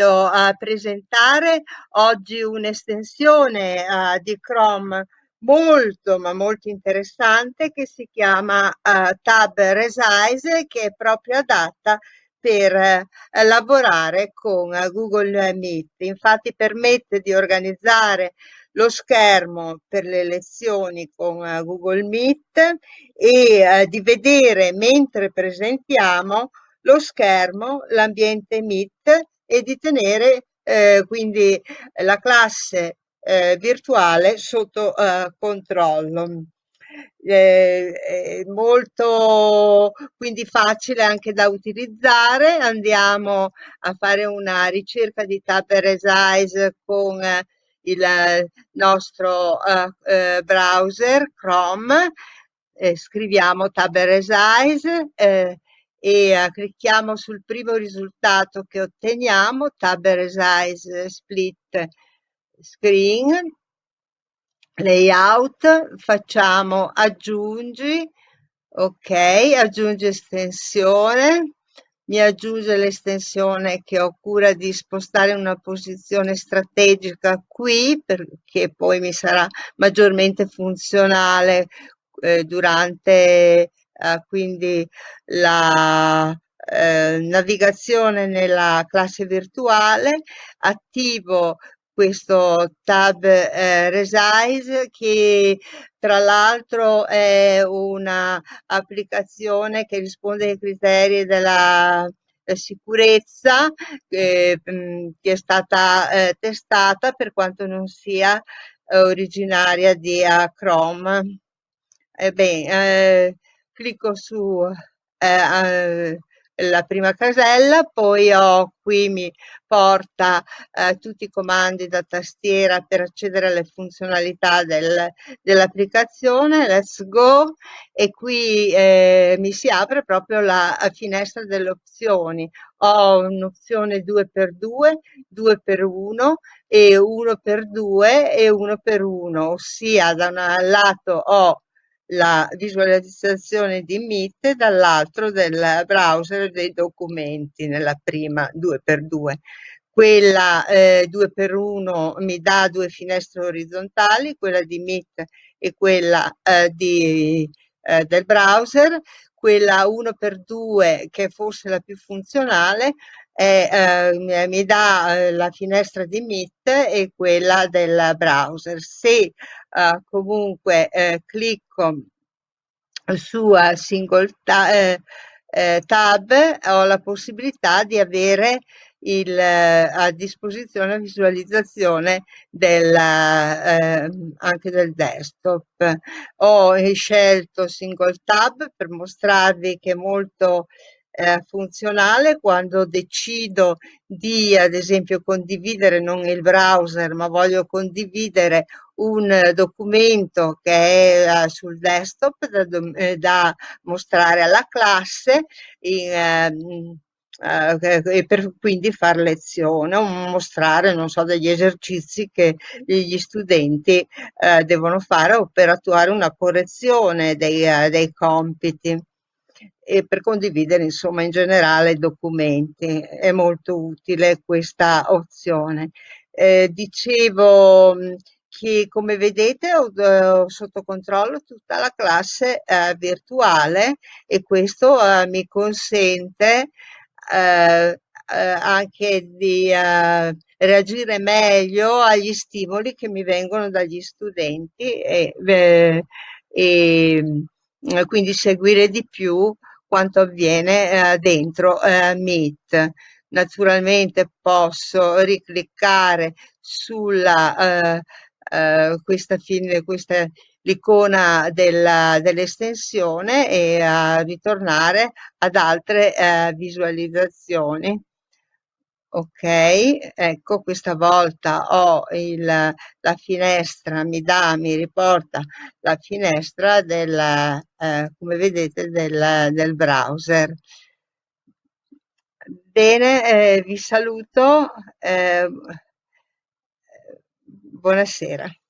a presentare oggi un'estensione uh, di Chrome molto ma molto interessante che si chiama uh, Tab Resize che è proprio adatta per uh, lavorare con Google Meet. Infatti permette di organizzare lo schermo per le lezioni con Google Meet e di vedere mentre presentiamo lo schermo, l'ambiente Meet e di tenere eh, quindi la classe eh, virtuale sotto eh, controllo. Eh, molto quindi facile anche da utilizzare andiamo a fare una ricerca di tab resize con il nostro uh, browser Chrome scriviamo tab resize e clicchiamo sul primo risultato che otteniamo, Tab Resize Split Screen, Layout, facciamo aggiungi, ok, aggiungi estensione, mi aggiunge l'estensione che ho cura di spostare una posizione strategica qui perché poi mi sarà maggiormente funzionale eh, durante eh, quindi la eh, navigazione nella classe virtuale, attivo questo tab eh, Resize che tra l'altro è un'applicazione che risponde ai criteri della sicurezza eh, che è stata eh, testata per quanto non sia eh, originaria di Chrome. Ebbene, clicco su eh, la prima casella, poi ho qui mi porta eh, tutti i comandi da tastiera per accedere alle funzionalità del, dell'applicazione, let's go, e qui eh, mi si apre proprio la finestra delle opzioni. Ho un'opzione 2x2, 2x1 e 1x2 e 1x1, ossia da un lato ho la visualizzazione di Meet dall'altro del browser dei documenti nella prima 2x2 quella eh, 2x1 mi dà due finestre orizzontali quella di Meet e quella eh, di, eh, del browser quella 1x2 che è forse la più funzionale è, eh, mi dà eh, la finestra di Meet e quella del browser. Se uh, comunque eh, clicco su single ta eh, eh, tab ho la possibilità di avere il, a disposizione la visualizzazione del, eh, anche del desktop. Ho scelto single tab per mostrarvi che è molto eh, funzionale quando decido di ad esempio condividere non il browser ma voglio condividere un documento che è uh, sul desktop da, eh, da, mostrare alla classe in, uh, e per quindi far lezione o mostrare non so degli esercizi che gli studenti uh, devono fare o per attuare una correzione dei, dei compiti e per condividere insomma in generale documenti. È molto utile questa opzione. Eh, dicevo che come vedete ho, ho, sotto controllo tutta la classe eh, virtuale e questo eh, mi consente eh, eh, anche di eh, reagire meglio agli stimoli che mi vengono dagli studenti e, e quindi seguire di più quanto avviene eh, dentro eh, Meet. Naturalmente posso ricliccare sulla eh, eh questa fine, questa l'icona dell'estensione e a ritornare ad altre eh, visualizzazioni. Ok ecco questa volta ho il, la finestra mi dà mi riporta la finestra del eh, come vedete del, del browser. Bene eh, vi saluto eh, buonasera